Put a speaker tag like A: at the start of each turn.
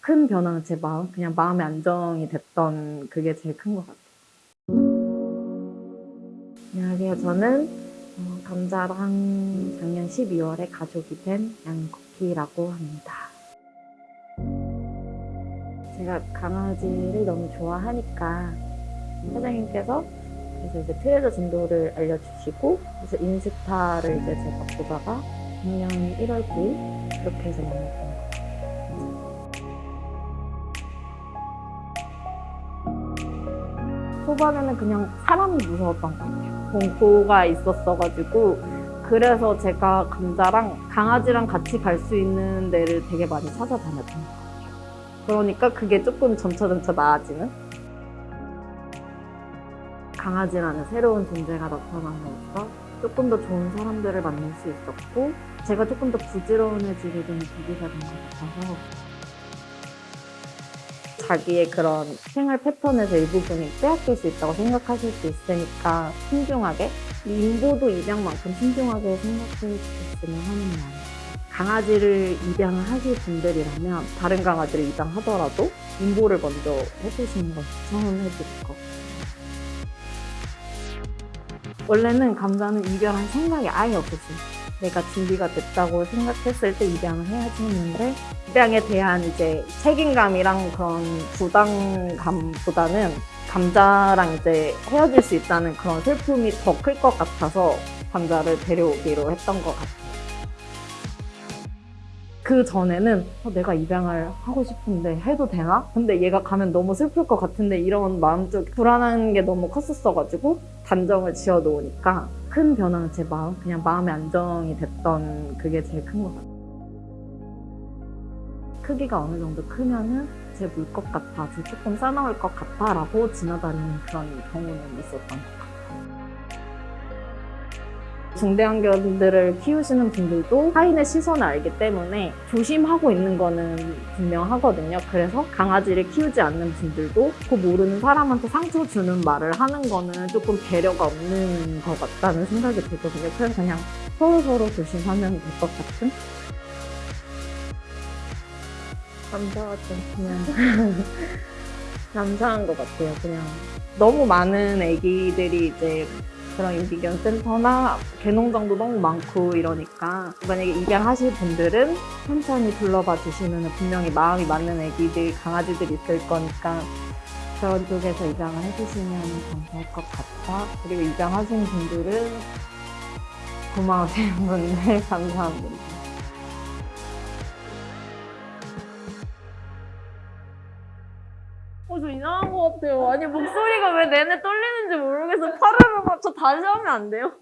A: 큰 변화는 제 마음, 그냥 마음의 안정이 됐던 그게 제일 큰 것 같아요. 안녕하세요. 저는 어, 감자랑 작년 12월에 가족이 된 양코키라고 합니다. 제가 강아지를 너무 좋아하니까 사장님께서 그래서 이제 트레저 진도를 알려주시고 그래서 인스타를 이제 제가 보다가 작년 1월 9일 그렇게 해서 같아요. 초반에는 그냥 사람이 무서웠던 것 같아요. 공포가 있었어가지고 그래서 제가 감자랑 강아지랑 같이 갈 수 있는 데를 되게 많이 찾아다녔던 것 같아요. 그러니까 그게 조금 점차점차 나아지는? 강아지라는 새로운 존재가 나타남으로써 조금 더 좋은 사람들을 만날 수 있었고 제가 조금 더 부지런해지게 되는 계기가 된 것 같아서 자기의 그런 생활 패턴에서 일부분이 빼앗길 수 있다고 생각하실 수 있으니까 신중하게 인보도 입양만큼 신중하게 생각해 주셨으면 하는 마음 강아지를 입양을 하실 분들이라면 다른 강아지를 입양하더라도 인보를 먼저 해주시는 걸 추천해 드릴 것 같아요. 원래는 감자는 입양할 생각이 아예 없었어요 내가 준비가 됐다고 생각했을 때 입양을 해야지 했는데 입양에 대한 이제 책임감이랑 그런 부담감보다는 감자랑 이제 헤어질 수 있다는 그런 슬픔이 더 클 것 같아서 감자를 데려오기로 했던 것 같아요. 그 전에는 어, 내가 입양을 하고 싶은데 해도 되나? 근데 얘가 가면 너무 슬플 것 같은데 이런 마음적 불안한 게 너무 컸었어가지고 단정을 지어 놓으니까 큰 변화는 제 마음, 그냥 마음의 안정이 됐던 그게 제일 큰 것 같아요. 크기가 어느 정도 크면은 제 물 것 같아, 제 조금 싸나울 것 같아 라고 지나다니는 그런 경우는 있었던 것 같아요. 중대형견들을 키우시는 분들도 타인의 시선을 알기 때문에 조심하고 있는 거는 분명하거든요. 그래서 강아지를 키우지 않는 분들도 그 모르는 사람한테 상처 주는 말을 하는 거는 조금 배려가 없는 것 같다는 생각이 들거든요. 그래서 그냥 서로서로 조심하면 될 것 같은? 감사하죠. 그냥 감사한 것 같아요. 그냥 너무 많은 애기들이 이제 그런 유기견 센터나 개농장도 너무 많고 이러니까 만약에 입양하실 분들은 천천히 둘러봐 주시면 분명히 마음이 맞는 애기들, 강아지들이 있을 거니까 그런 쪽에서 입양을 해주시면 감사할 것 같아. 그리고 입양하신 분들은 고마우신 분들 감사합니다. 어, 저 이상한 것 같아요. 아니, 목소리가 왜 내내 떨리는지 모르겠어. 팔을 맞춰 다시 하면 안 돼요?